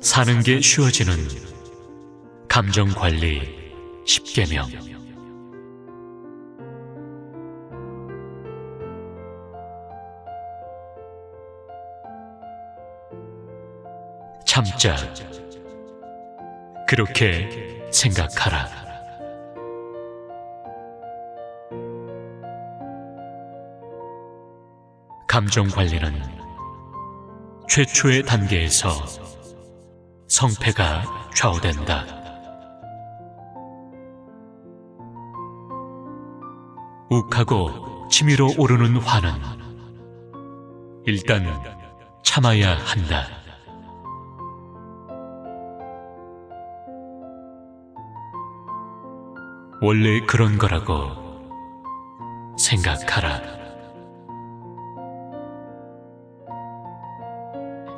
사는 게 쉬워지는 감정 관리 10계명. 참자. 그렇게 생각하라. 감정 관리는 최초의 단계에서 성패가 좌우된다. 욱하고 치밀어 오르는 화는 일단 참아야 한다. 원래 그런 거라고 생각하라.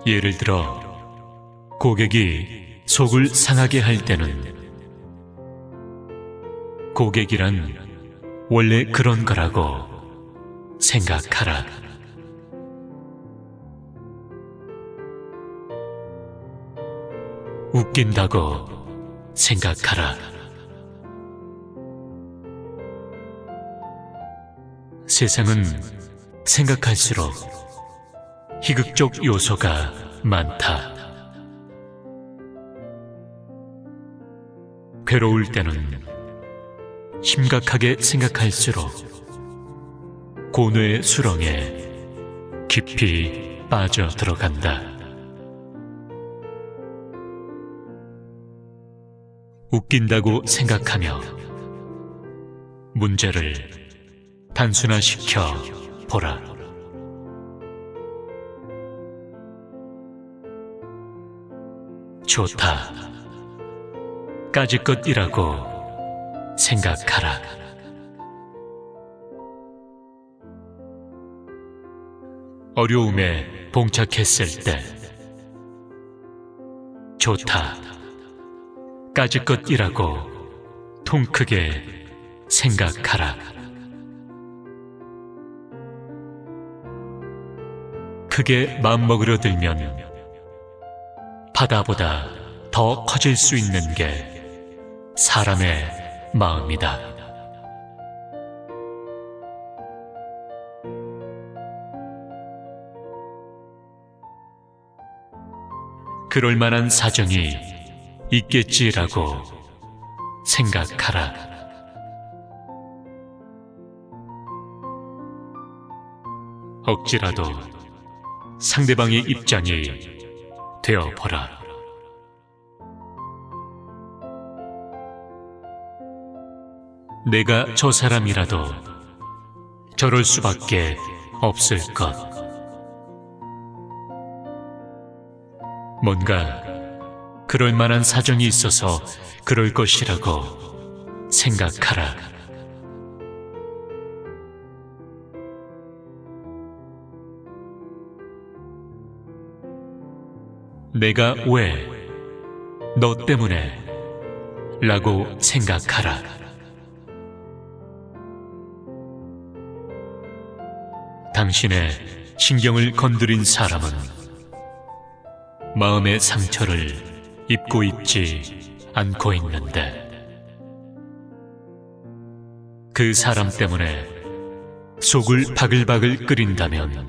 예를 들어 고객이 속을 상하게 할 때는 고객이란 원래 그런 거라고 생각하라. 웃긴다고 생각하라. 세상은 생각할수록 희극적 요소가 많다. 괴로울 때는 심각하게 생각할수록 고뇌의 수렁에 깊이 빠져 들어간다. 웃긴다고 생각하며 문제를 단순화시켜 보라. 좋다. 까짓것이라고 생각하라. 어려움에 봉착했을 때 좋다. 까짓것이라고 통 크게 생각하라. 크게 마음먹으려 들면 바다보다 더 커질 수 있는 게 사람의 마음이다. 그럴 만한 사정이 있겠지라고 생각하라. 억지라도 상대방의 입장이 되어보라. 내가 저 사람이라도 저럴 수밖에 없을 것. 뭔가 그럴 만한 사정이 있어서 그럴 것이라고 생각하라. 내가 왜, 너 때문에, 라고 생각하라. 당신의 신경을 건드린 사람은 마음의 상처를 입고 있지 않고 있는데 그 사람 때문에 속을 바글바글 끓인다면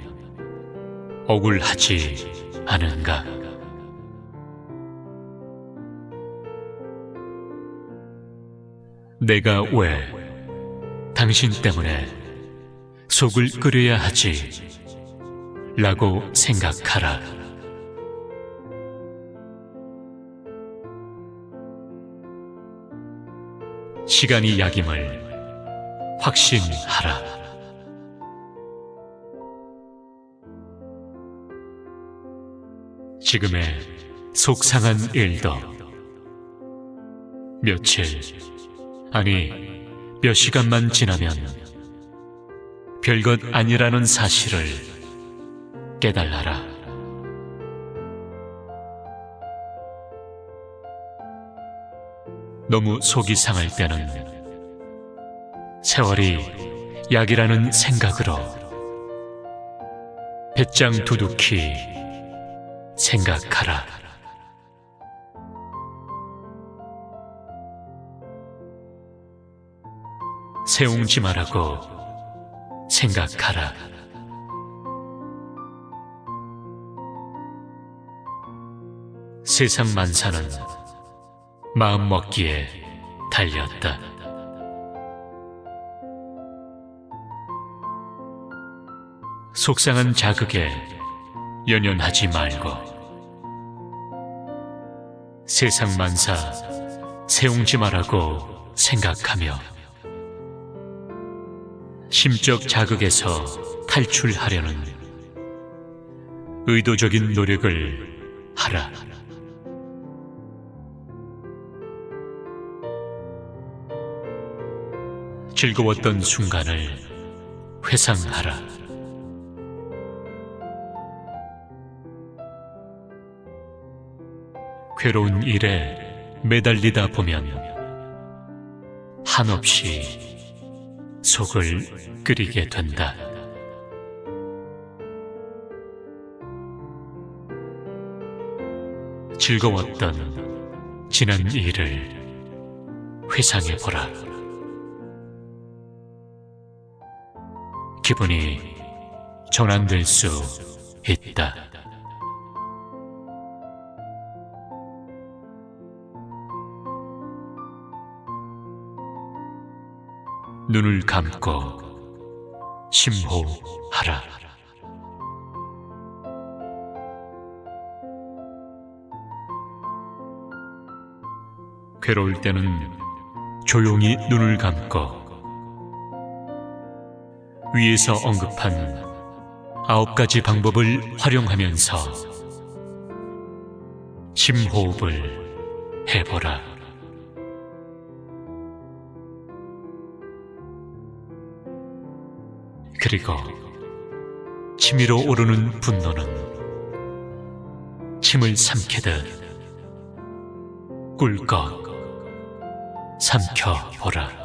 억울하지 않은가? 내가 왜 당신 때문에 속을 끓여야 하지 라고 생각하라. 시간이 약임을 확신하라. 지금의 속상한 일도 며칠, 아니 몇 시간만 지나면 별것 아니라는 사실을 깨달아라. 너무 속이 상할 때는 세월이 약이라는 생각으로 배짱 두둑히 생각하라. 세웅지 말하고 생각하라. 세상 만사는 마음 먹기에 달렸다. 속상한 자극에 연연하지 말고 세상 만사 세웅지 말라고 생각하며 심적 자극에서 탈출하려는 의도적인 노력을 하라. 즐거웠던 순간을 회상하라. 괴로운 일에 매달리다 보면 한없이 속을 끓이게 된다. 즐거웠던 지난 일을 회상해 보라. 기분이 전환될 수 있다. 눈을 감고 심호하라. 괴로울 때는 조용히 눈을 감고 위에서 언급한 아홉 가지 방법을 활용하면서 심호흡을 해보라. 그리고 치밀어 오르는 분노는 침을 삼키듯 꿀꺽 삼켜보라.